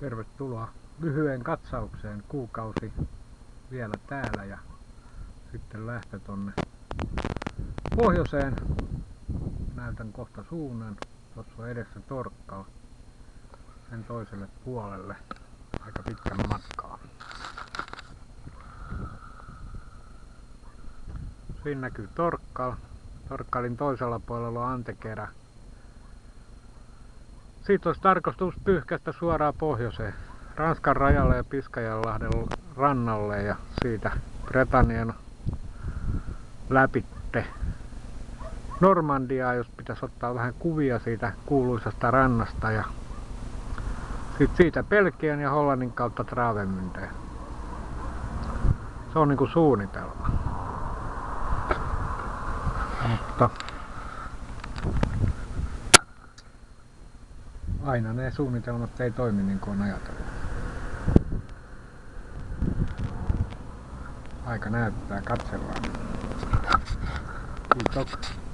Tervetuloa lyhyen katsaukseen. Kuukausi vielä täällä ja sitten lähtö tonne pohjoiseen. Näytän kohta suunnan. Tuossa on edessä Torkkal. Sen toiselle puolelle. Aika pitkän matkaa. Siinä näkyy Torkkal. Torkkalin toisella puolella on Antekerä. Siitä olisi tarkoitus pyyhkästä suoraan pohjoiseen. Ranskan rajalle ja Piskajanlahden rannalle ja siitä Bretanian läpitte Normandiaa, jos pitäisi ottaa vähän kuvia siitä kuuluisasta rannasta ja sitten siitä Pelkian ja Hollannin kautta Travemündeen. Se on niinku suunnitelma. Mutta aina ne suunnitelmat ei toimi niin kuin on ajatellut. Aika näyttää, katsellaan. Kiitos.